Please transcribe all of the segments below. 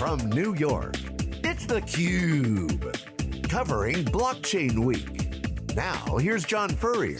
from New York, it's theCUBE. Covering Blockchain Week. Now, here's John Furrier.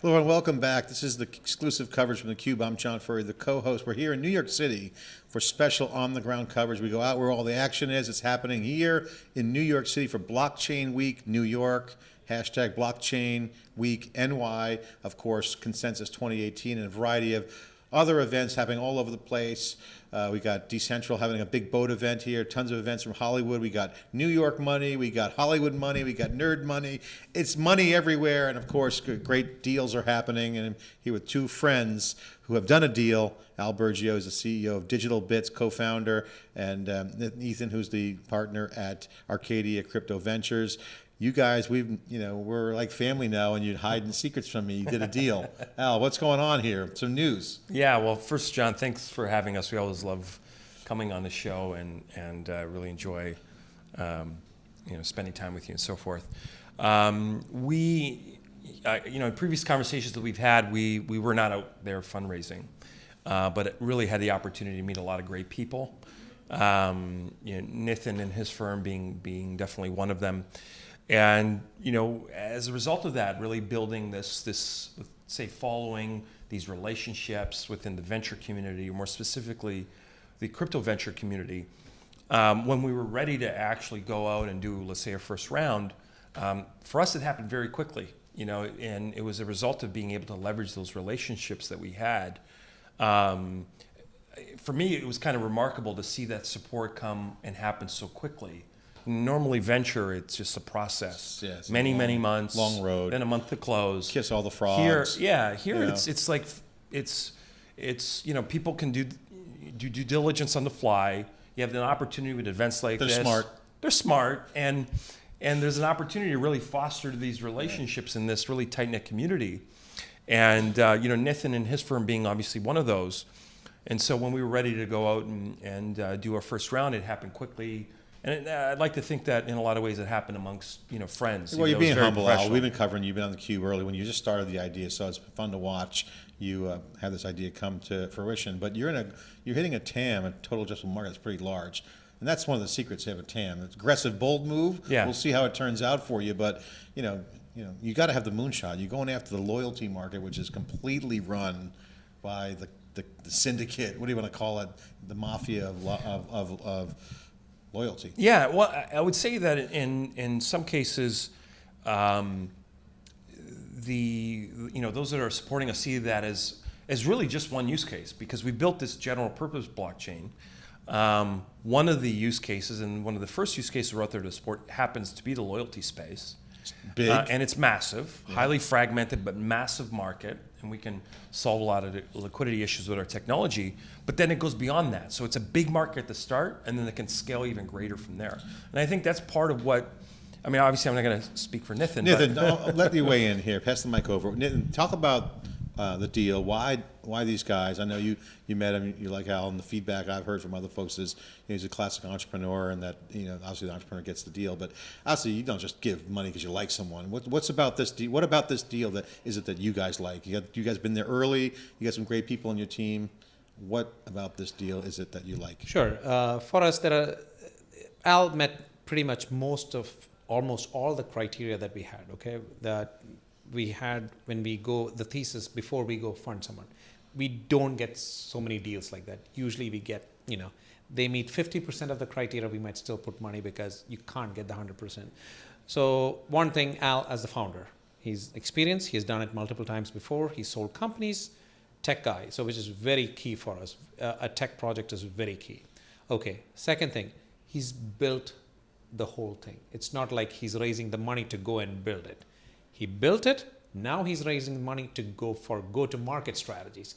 Hello and welcome back. This is the exclusive coverage from theCUBE. I'm John Furrier, the co-host. We're here in New York City for special on-the-ground coverage. We go out where all the action is. It's happening here in New York City for Blockchain Week, New York. Hashtag Blockchain Week NY. Of course, Consensus 2018 and a variety of other events happening all over the place. Uh, we got Decentral having a big boat event here, tons of events from Hollywood. We got New York money, we got Hollywood money, we got nerd money. It's money everywhere, and of course, great deals are happening. And I'm here with two friends who have done a deal. Al Burgio is the CEO of Digital Bits, co-founder, and um, Ethan, who's the partner at Arcadia Crypto Ventures you guys, we've, you know, we're like family now and you're hiding secrets from me. You did a deal. Al, what's going on here? Some news. Yeah, well, first, John, thanks for having us. We always love coming on the show and, and uh, really enjoy, um, you know, spending time with you and so forth. Um, we, uh, you know, in previous conversations that we've had, we, we were not out there fundraising, uh, but it really had the opportunity to meet a lot of great people. Um, you know, Nathan and his firm being, being definitely one of them. And you know, as a result of that, really building this this say following these relationships within the venture community, or more specifically, the crypto venture community. Um, when we were ready to actually go out and do, let's say, a first round, um, for us it happened very quickly. You know, and it was a result of being able to leverage those relationships that we had. Um, for me, it was kind of remarkable to see that support come and happen so quickly normally venture, it's just a process. Yes, many, long, many months. Long road. Then a month to close. Kiss all the frogs. Here, yeah, here yeah. it's it's like it's it's you know people can do do due diligence on the fly. You have an opportunity with events like They're this. smart. They're smart, and and there's an opportunity to really foster these relationships in this really tight knit community. And uh, you know, Nathan and his firm being obviously one of those. And so when we were ready to go out and, and uh, do our first round, it happened quickly. And it, uh, I'd like to think that in a lot of ways it happened amongst you know friends. Well, you you're being humble, Al. We've been covering you. You've been on the cube early when you just started the idea, so it's fun to watch you uh, have this idea come to fruition. But you're in a you're hitting a TAM, a total addressable market that's pretty large. And that's one of the secrets of a TAM. It's aggressive, bold move. Yeah. We'll see how it turns out for you. But you know, you know, you got to have the moonshot. You're going after the loyalty market, which is completely run by the, the, the syndicate. What do you want to call it? The mafia of, of, of, of loyalty. Yeah, well, I would say that in in some cases, um, the you know those that are supporting us see that as as really just one use case because we built this general purpose blockchain. Um, one of the use cases and one of the first use cases we're out there to support happens to be the loyalty space. Big. Uh, and it's massive, yeah. highly fragmented, but massive market. And we can solve a lot of liquidity issues with our technology. But then it goes beyond that. So it's a big market at the start, and then it can scale even greater from there. And I think that's part of what. I mean, obviously, I'm not going to speak for Nathan. Nathan, I'll let me weigh in here. Pass the mic over. Nathan, talk about uh, the deal. Why why these guys? I know you you met him. You like Al, and the feedback I've heard from other folks is you know, he's a classic entrepreneur, and that you know obviously the entrepreneur gets the deal. But obviously you don't just give money because you like someone. What, what's about this deal? What about this deal that is it that you guys like? You got you guys been there early. You got some great people on your team. What about this deal is it that you like? Sure. Uh, for us, there are Al met pretty much most of almost all the criteria that we had. Okay, that we had when we go the thesis before we go fund someone. We don't get so many deals like that. Usually we get you know they meet 50% of the criteria we might still put money because you can't get the 100% so one thing al as the founder he's experienced he's done it multiple times before he sold companies tech guy so which is very key for us. Uh, a tech project is very key. Okay second thing he's built the whole thing. It's not like he's raising the money to go and build it he built it. Now he's raising money to go for go-to-market strategies,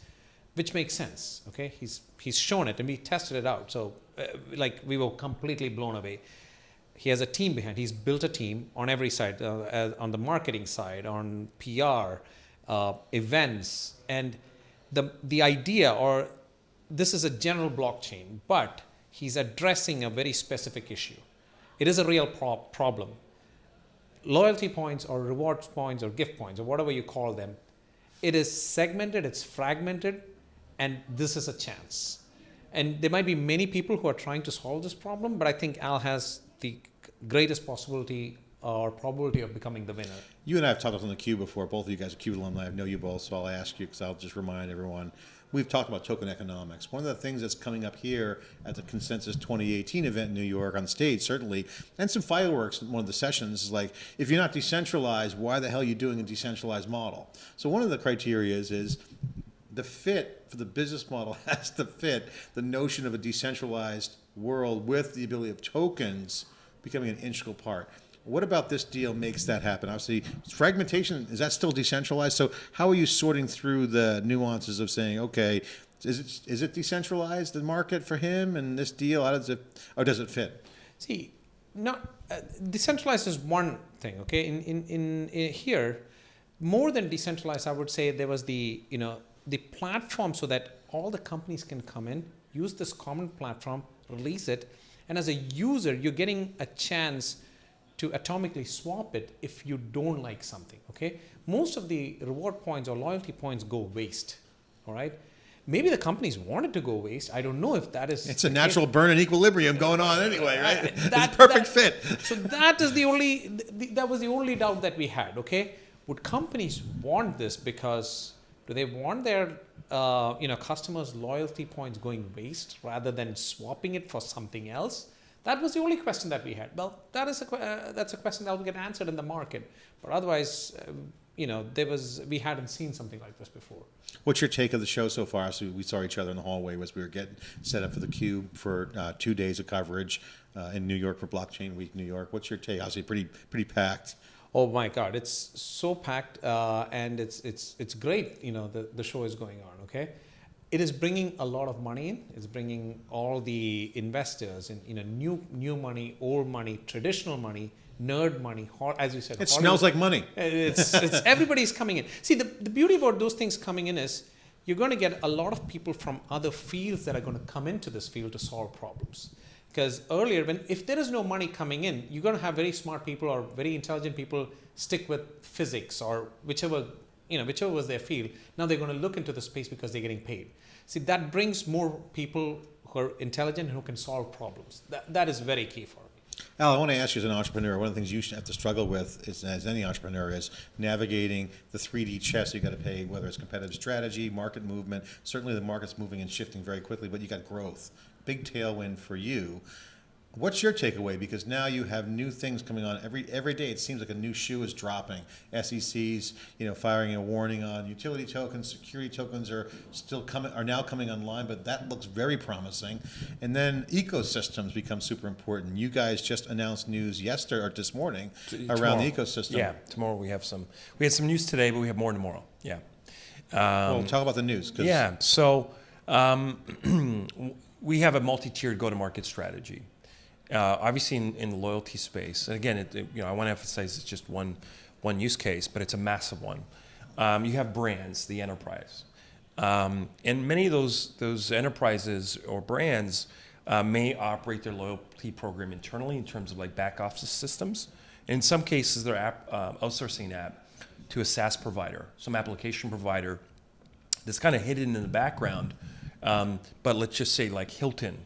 which makes sense. Okay, he's he's shown it and we tested it out. So, uh, like we were completely blown away. He has a team behind. He's built a team on every side, uh, on the marketing side, on PR, uh, events, and the the idea or this is a general blockchain, but he's addressing a very specific issue. It is a real pro problem loyalty points or rewards points or gift points or whatever you call them, it is segmented, it's fragmented, and this is a chance. And there might be many people who are trying to solve this problem, but I think Al has the greatest possibility or probability of becoming the winner. You and I have talked on the Cube before. Both of you guys are Cube alumni. I know you both, so I'll ask you because I'll just remind everyone. We've talked about token economics. One of the things that's coming up here at the Consensus 2018 event in New York on stage, certainly, and some fireworks in one of the sessions is like, if you're not decentralized, why the hell are you doing a decentralized model? So one of the criteria is, is the fit for the business model has to fit the notion of a decentralized world with the ability of tokens becoming an integral part. What about this deal makes that happen? Obviously, fragmentation, is that still decentralized? So how are you sorting through the nuances of saying, okay, is it, is it decentralized, the market for him and this deal? How does it, or does it fit? See, not uh, decentralized is one thing. Okay, in, in in in here, more than decentralized, I would say there was the you know the platform so that all the companies can come in, use this common platform, release it, and as a user, you're getting a chance to atomically swap it if you don't like something. Okay, most of the reward points or loyalty points go waste. All right. Maybe the companies wanted to go waste. I don't know if that is. It's a natural case. burn and equilibrium going on anyway, right? That- it's a perfect that- fit. So that is the only. th- that was the only doubt that we had. Okay, would companies want this because do they want their uh, you know customers' loyalty points going waste rather than swapping it for something else? That was the only question that we had. Well, that is a uh, that's a question that will get answered in the market. But otherwise, um, you know, there was we hadn't seen something like this before. What's your take of the show so far? So we saw each other in the hallway as we were getting set up for the Cube for uh, two days of coverage uh, in New York for Blockchain Week, New York. What's your take? Obviously, pretty pretty packed. Oh my God, it's so packed, uh, and it's it's it's great. You know, the the show is going on. Okay, it is bringing a lot of money in. It's bringing all the investors in—you know new new money, old money, traditional money, nerd money. As you said, It smells like money. it's, it's everybody's coming in. See, the, the beauty about those things coming in is you're going to get a lot of people from other fields that are going to come into this field to solve problems. Because earlier, when if there is no money coming in, you're going to have very smart people or very intelligent people stick with physics or whichever you know whichever was their field. Now they're going to look into the space because they're getting paid. See, that brings more people who are intelligent who can solve problems. That, that is very key for me. Al, I want to ask you as an entrepreneur, one of the things you have to struggle with, is, as any entrepreneur, is navigating the 3D chess you got to pay, whether it's competitive strategy, market movement. Certainly the market's moving and shifting very quickly, but you got growth. Big tailwind for you. What's your takeaway? Because now you have new things coming on every every day. It seems like a new shoe is dropping. SEC's, you know, firing a warning on utility tokens. Security tokens are still coming, are now coming online, but that looks very promising. And then ecosystems become super important. You guys just announced news yesterday or this morning around the ecosystem. Yeah, tomorrow we have some. We had some news today, but we have more tomorrow. Yeah. well, talk about the news. Yeah. So um, we have a multi-tiered go-to-market strategy. Uh, obviously, in, in the loyalty space, and again, it, it- you know, I want to emphasize it's just one one use case, but it's a massive one. Um, you have brands, the enterprise, um, and many of those those enterprises or brands uh, may operate their loyalty program internally in terms of like back office systems. In some cases, they're app, uh, outsourcing that to a SaaS provider, some application provider that's kind of hidden in the background. Um, but let's just say like Hilton.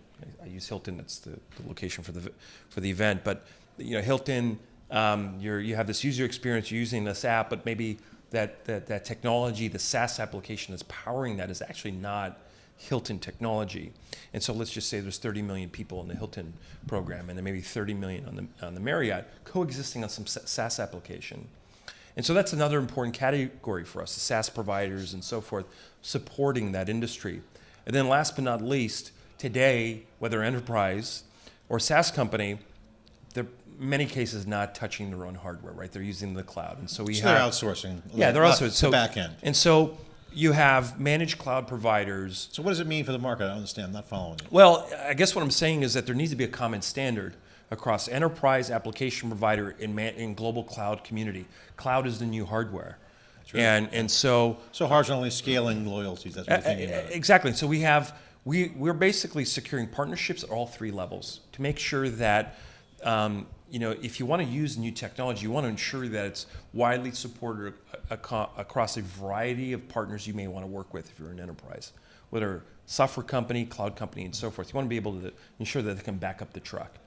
I use Hilton. That's the, the location for the for the event. But you know Hilton, um, you're you have this user experience you're using this app, but maybe that, that that technology, the SaaS application that's powering that is actually not Hilton technology. And so let's just say there's 30 million people in the Hilton program, and there may be 30 million on the on the Marriott coexisting on some SaaS application. And so that's another important category for us, the SaaS providers and so forth, supporting that industry. And then last but not least, today, whether enterprise or SaaS company, they're in many cases not touching their own hardware, right? They're using the cloud. And so we So have they're outsourcing. Yeah, they're Uh, also the so back end. And so you have managed cloud providers So what does it mean for the market? I don't understand. I'm not following you. well, I guess what I'm saying is that there needs to be a common standard across enterprise application provider in, man, in global cloud community. Cloud is the new hardware. And, and so So horizontally scaling loyalties. That's what you're thinking about. Exactly. So we have we we're basically securing partnerships at all three levels to make sure that um, you know, if you want to use new technology, you want to ensure that it's widely supported across a variety of partners you may want to work with if you're an enterprise, whether software company, cloud company, and so forth. You want to be able to ensure that they can back up the truck.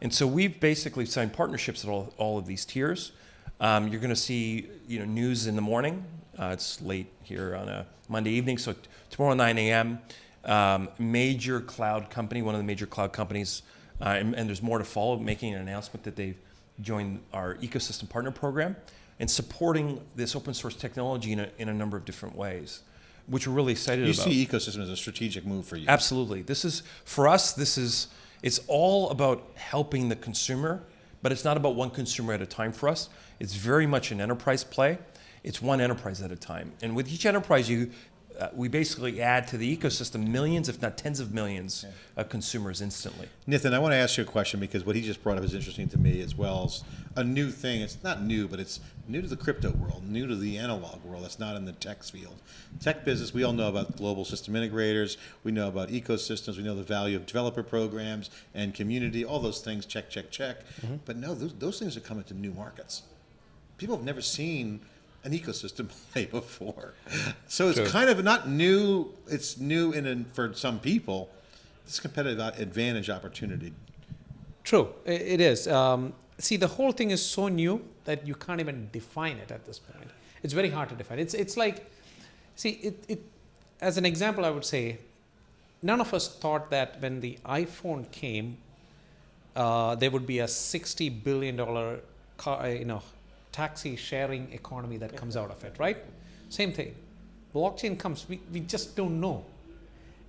And so we've basically signed partnerships at all, all of these tiers. Um, you're going to see, you know, news in the morning. Uh, it's late here on a Monday evening, so tomorrow 9 a.m. Um, major cloud company, one of the major cloud companies, uh, and, and there's more to follow, making an announcement that they've joined our ecosystem partner program and supporting this open source technology in a, in a number of different ways, which we're really excited You about. You see ecosystem as a strategic move for you. Absolutely. This is for us. This is it's all about helping the consumer, but it's not about one consumer at a time for us. It's very much an enterprise play. It's one enterprise at a time, and with each enterprise, you uh, we basically add to the ecosystem millions, if not tens of millions, of consumers instantly. Nathan, I want to ask you a question because what he just brought up is interesting to me as well as a new thing. It's not new, but it's new to the crypto world, new to the analog world. That's not in the tech field. Tech business, we all know about global system integrators. We know about ecosystems. We know the value of developer programs and community. All those things, check, check, check. But no, those, those things are coming to new markets. People have never seen an ecosystem play before. So it's True. kind of not new. It's new in, in for some people. It's competitive advantage opportunity. True, it is. Um, see, the whole thing is so new that you can't even define it at this point. It's very hard to define. It's it's like, see, it, it as an example, I would say, none of us thought that when the iPhone came, uh, there would be a sixty billion dollar car, uh, you know, taxi sharing economy that comes out of it, right? Same thing. Blockchain comes, we, we just don't know.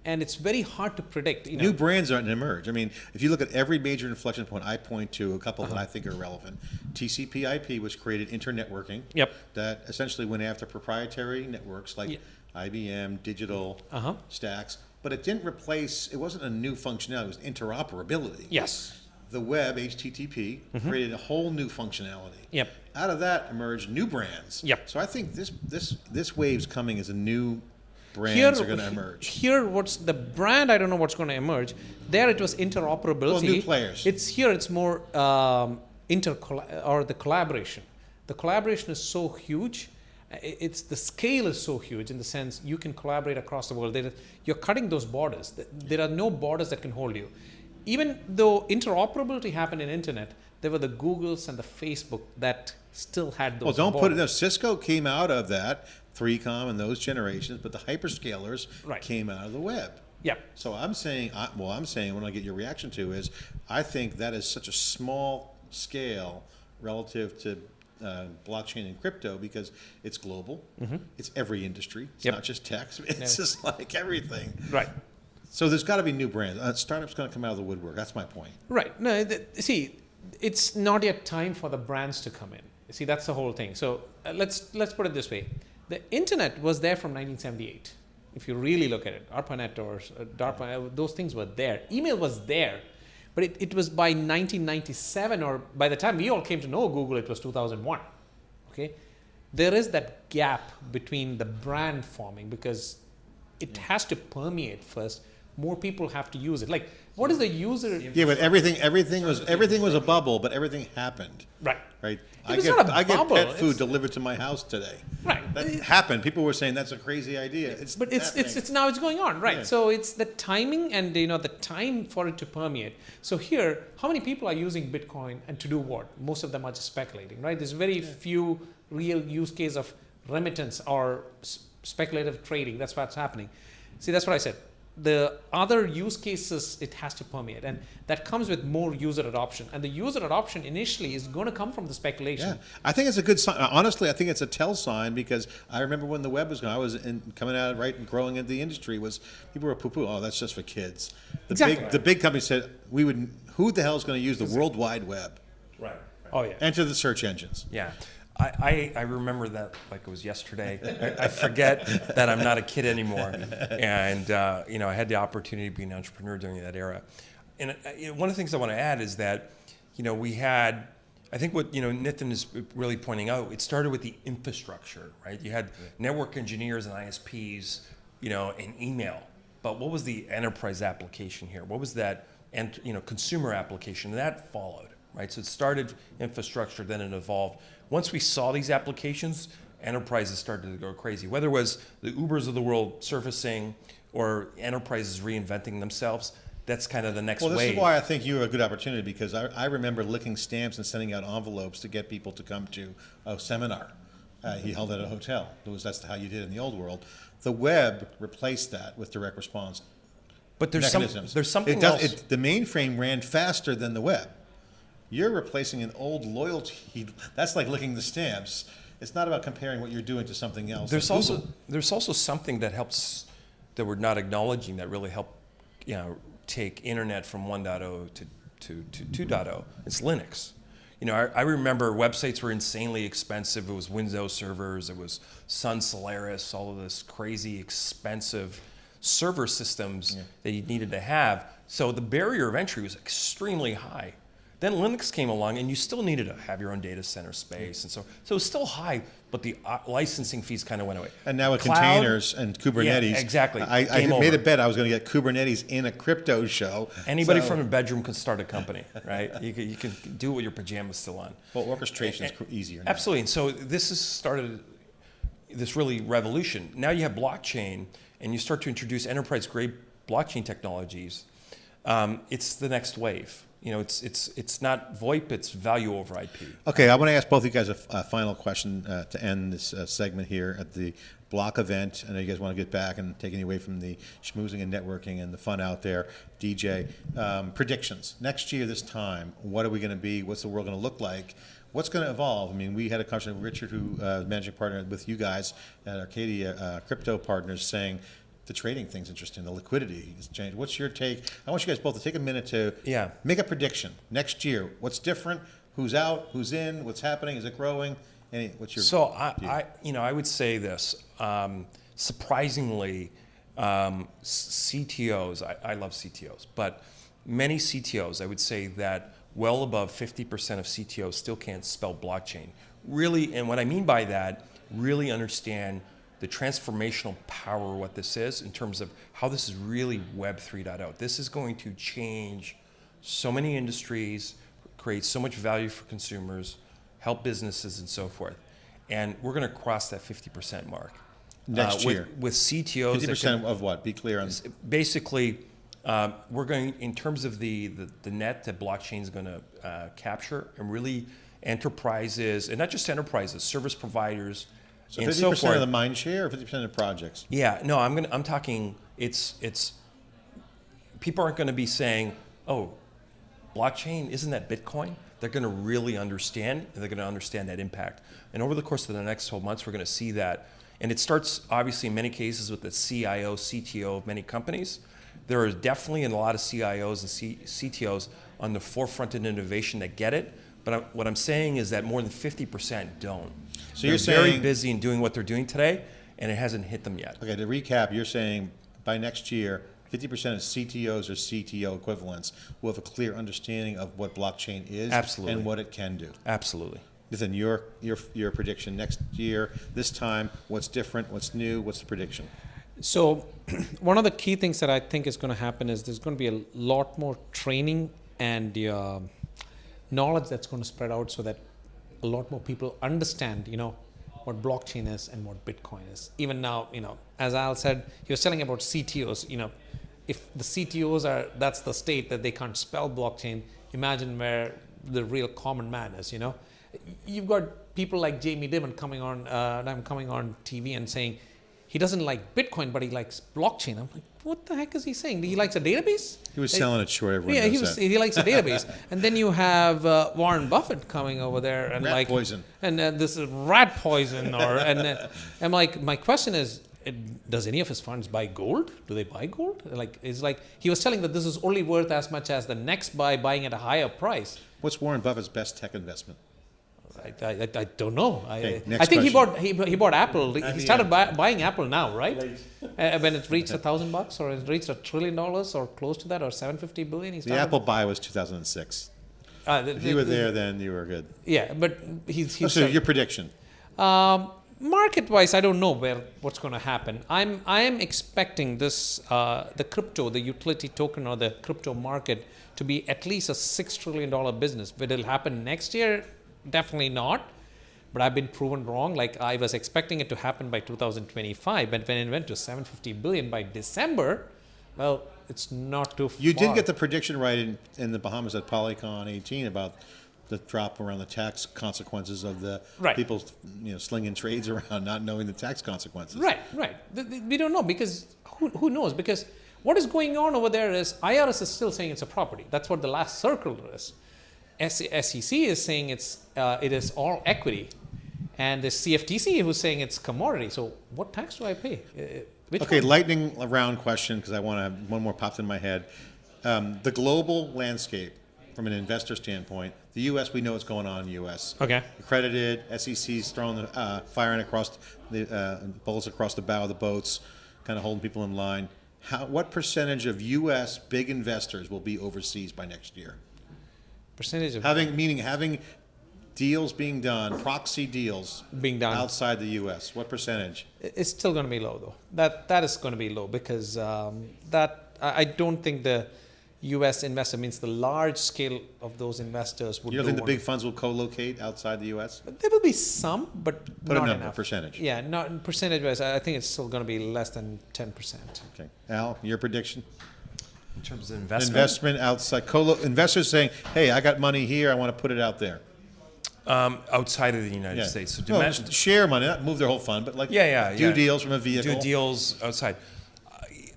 And it's very hard to predict. You know, New brands aren't emerge. I mean, if you look at every major inflection point, I point to a couple Uh-huh. that I think are relevant. TCP/IP, which created internetworking. Yep. That essentially went after proprietary networks like IBM, Digital, Uh-huh. Stacks, but it didn't replace. It wasn't a new functionality. It was interoperability. yes. The web, HTTP, created a whole new functionality. Mm-hmm. Yep. Out of that emerged new brands. Yep. So I think this this this wave's coming as a new brands here, are going to emerge. Here, what's the brand? I don't know what's going to emerge. There, it was interoperability. Well, new players. It's here. It's more um, inter or the collaboration. The collaboration is so huge. It's the scale is so huge in the sense you can collaborate across the world. You're cutting those borders. There are no borders that can hold you. Even though interoperability happened in internet, there were the Googles and the Facebook that still had those. Well, don't put it. No, Cisco came out of that, 3Com and those generations, but the hyperscalers Right. came out of the web. Yep. So I'm saying, I, well, I'm saying, when I get your reaction to is, I think that is such a small scale relative to uh, blockchain and crypto because it's global. It's every industry. It's. Yep. not just tech. It's just like everything. Right. So there's got to be new brands. Uh, startups going to come out of the woodwork. That's my point. Right. No, th- see, it's not yet time for the brands to come in. See, that's the whole thing. So uh, let's let's put it this way: the internet was there from 1978. If you really look at it, ARPANET or uh, DARPA, uh, those things were there. Email was there, but it, it was by 1997 or by the time we all came to know Google, it was 2001. Okay, there is that gap between the brand forming because it has to permeate first. More people have to use it. Like, what is the user? Yeah, but everything, everything was, everything was a bubble, but everything happened. Right. Right. I get not a I get pet food it's- delivered to my house today. Right. That It- happened. People were saying that's a crazy idea. It's but it's it's happening. it's now it's going on right Yeah. so it's the timing and you know the time for it to permeate so here how many people are using bitcoin and to do what most of them are just speculating right there's very few real use case of remittance or speculative trading that's what's happening see that's what i said the other use cases it has to permeate and that comes with more user adoption and the user adoption initially is going to come from the speculation Yeah, I think it's a good sign. Uh, honestly, I think it's a tell sign because I remember when the web was going. I was in, coming out right and growing into the industry was people were poo poo. Oh, that's just for kids. The Exactly. big the big company said we would. Who the hell is going to use the World Wide Web? Right. oh yeah Enter the search engines. Yeah. I, I, I remember that like it was yesterday. I, I forget that I'm not a kid anymore. And, uh, you know, I had the opportunity to be an entrepreneur during that era. And uh, one of the things I want to add is that, you know, we had, I think what, you know, Nitin is really pointing out, it started with the infrastructure, right? You had network engineers and ISPs, you know, and email. But what was the enterprise application here? What was that, and you know, consumer application? That followed, right? So it started infrastructure, then it evolved. Once we saw these applications, enterprises started to go crazy. Whether it was the Ubers of the world surfacing or enterprises reinventing themselves, that's kind of the next Well, this wave. is why I think you are a good opportunity because I, I remember licking stamps and sending out envelopes to get people to come to a seminar. Uh, he held at a hotel. It was that's how you did in the old world. The web replaced that with direct response but there's some, there's something it does, else. It, the mainframe ran faster than the web. You're replacing an old loyalty. That's like licking the stamps. It's not about comparing what you're doing to something else. There's like also there's also something that helps that we're not acknowledging that really help you know take internet from 1.0 to to, to 2.0. It's Linux. You know, I, I remember websites were insanely expensive. It was Windows servers, it was Sun Solaris, all of this crazy expensive server systems that you needed to have. So the barrier of entry was extremely high. Then Linux came along, and you still needed to have your own data center space, and so so it was still high, but the uh, licensing fees kind of went away. And now with Cloud- containers and Kubernetes, Yeah, exactly. I, I made a bet I was going to get Kubernetes in a crypto show. Anybody So- from a bedroom can start a company, right? You can, you can do it with your pajamas still on. well, orchestration is easier. Now. Absolutely. And so this has started this really revolution. Now you have blockchain, and you start to introduce enterprise-grade blockchain technologies. Um, it's the next wave. You know, it's it's it's not VoIP; it's value over IP. Okay, I want to ask both of you guys a, a final question uh, to end this uh, segment here at the block event. I know you guys want to get back and take any away from the schmoozing and networking and the fun out there. DJ, um, predictions. Next year, this time, what are we going to be? What's the world going to look like? What's going to evolve? I mean, we had a conversation with Richard, who uh, managing partner with you guys at Arcadia uh, Crypto Partners, saying the trading thing's interesting, the liquidity has changed. What's your take? I want you guys both to take a minute to Yeah. make a prediction. Next year, what's different? Who's out? Who's in? What's happening? Is it growing? Any? What's your? So I? I, you know, I would say this. Um, surprisingly, um, CTOs. I, I love CTOs, but many CTOs, I would say that well above 50% of CTOs still can't spell blockchain. Really, and what I mean by that, really understand the transformational power of what this is in terms of how this is really Web 3.0. This is going to change so many industries, create so much value for consumers, help businesses, and so forth. And we're going to cross that 50% mark. Next with, year. With CTOs. Fifty that percent can- of what? Be clear on. basically, um, we're going, in terms of the, the, the net that blockchain is going to uh, capture, and really enterprises, and not just enterprises, service providers, So and fifty so percent forth. of the mind share, or fifty percent of the projects. Yeah, no, I'm gonna. I'm talking. It's it's. People aren't going to be saying, "Oh, blockchain isn't that Bitcoin?" They're going to really understand, and they're going to understand that impact. And over the course of the next 12 months, we're going to see that. And it starts obviously in many cases with the CIO, CTO of many companies. There are definitely a lot of CIOs and C- CTOs on the forefront in innovation that get it. But I, what I'm saying is that more than 50% don't. So they're you're very saying- busy in doing what they're doing today, and it hasn't hit them yet. Okay, to recap, you're saying by next year, fifty percent of CTOs or CTO equivalents will have a clear understanding of what blockchain is Absolutely. and what it can do. Absolutely. Listen, your your your prediction next year, this time, what's different? What's new? What's the prediction? So, one of the key things that I think is going to happen is there's going to be a lot more training and uh, knowledge that's going to spread out so that a lot more people understand, you know, what blockchain is and what Bitcoin is. Even now, you know, as Al said, he was telling about CTOs. You know, if the CTOs are that's the state that they can't spell blockchain, imagine where the real common man is. You know, you've got people like Jamie Dimon coming on, uh, I'm coming on TV and saying he doesn't like Bitcoin, but he likes blockchain. I'm like, what the heck is he saying? He likes a database? He was selling it short. Everyone yeah, he was. that. He likes a database, and then you have uh, Warren Buffett coming over there and Rat like poison. and uh, this is rat poison, or and uh, I'm like, my question is, it, does any of his funds buy gold? Do they buy gold? Like, it's like he was telling that this is only worth as much as the next buy buying at a higher price. What's Warren Buffett's best tech investment? I, I, I- don't know. Okay, I, next I think he bought he, he bought Apple. He the started buy, buying Apple now, right? Uh, when it reached a thousand bucks, or it reached a trillion dollars, or close to that, or seven fifty billion. He The. Apple buy was 2006. Uh, the- If you were the- there, then you were good. Yeah, but he's Oh, he's. so your prediction? um, market wise i don't know where what's going to happen i'm i am expecting this uh, the crypto the utility token or the crypto market to be at least a six trillion dollar business but it'll happen next year definitely not but i've been proven wrong like i was expecting it to happen by 2025 but when it went to 750 billion by december well it's not too far. You did get the prediction right in, in the Bahamas at Polycon 18 about the drop around the tax consequences of the Right. people, you know, slinging trades around, not knowing the tax consequences. Right, right. We don't know because who, who knows? Because what is going on over there is IRS is still saying it's a property. That's what the last circle is. SEC is saying it's uh, it is all equity, and the CFTC who's saying it's commodity. So what tax do I pay? Uh, which Okay, one? lightning round question because I want to have one more popped in my head. Um, the global landscape, from an investor standpoint, the U.S. we know what's going on in the U.S. Okay. Accredited, SEC's throwing the uh, firing across the uh, bullets across the bow of the boats, kind of holding people in line. How, what percentage of U.S. big investors will be overseas by next year? Percentage of Having meaning having deals being done, proxy deals being done? outside the U.S. What percentage? It's still going to be low though. That that is going to be low because um, that I don't think the U.S. investor means the large scale of those investors would. You don't think the big funds will co-locate outside the U.S.? There will be some, but Put a not number, enough. percentage. Yeah, not percentage wise. I I think it's still going to be less than ten percent. Okay, Al, your prediction? In terms of investment, Investment outside, colo, investors saying, "Hey, I got money here. I want to put it out there." um, outside of the United Yeah. States. So no, share money, not move their whole fund, but like Yeah, yeah, do yeah. deals from a vehicle. do deals outside. I,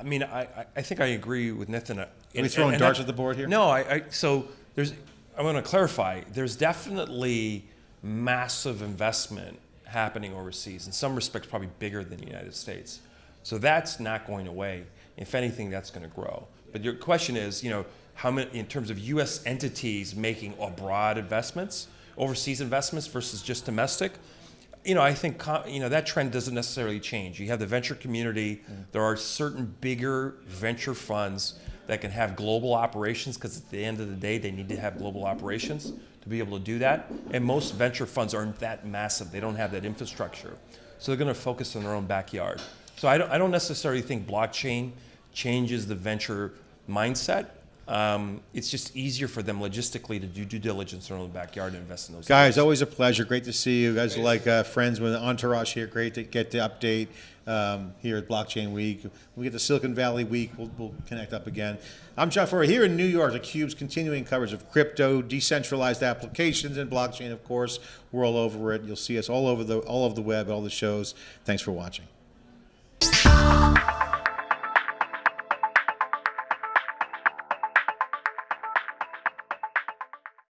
I mean, I, I- I think I agree with Nathan. Are we throwing darts at the board here? No, I, I so there's. I want to clarify. There's definitely massive investment happening overseas. In some respects, probably bigger than the United States. So that's not going away. If anything, that's going to grow. But your question is, you know, how many in terms of U.S. entities making abroad investments, overseas investments versus just domestic? you know, I think you know that trend doesn't necessarily change. You have the venture community. Mm. There are certain bigger venture funds that can have global operations because at the end of the day, they need to have global operations to be able to do that. And most venture funds aren't that massive. They don't have that infrastructure, so they're going to focus on their own backyard. So I don't, I don't necessarily think blockchain changes the venture mindset. Um, it's just easier for them logistically to do due diligence in their own backyard and invest in those. Guys, always a pleasure. Great to see you. guys are like uh, friends with Entourage here. Great to get the update um, here at Blockchain Week. When we get the Silicon Valley Week, we'll, we'll connect up again. I'm John Furrier here in New York. The Cube's continuing coverage of crypto, decentralized applications, and blockchain. Of course, we're all over it. You'll see us all over the all over the web, all the shows. Thanks for watching.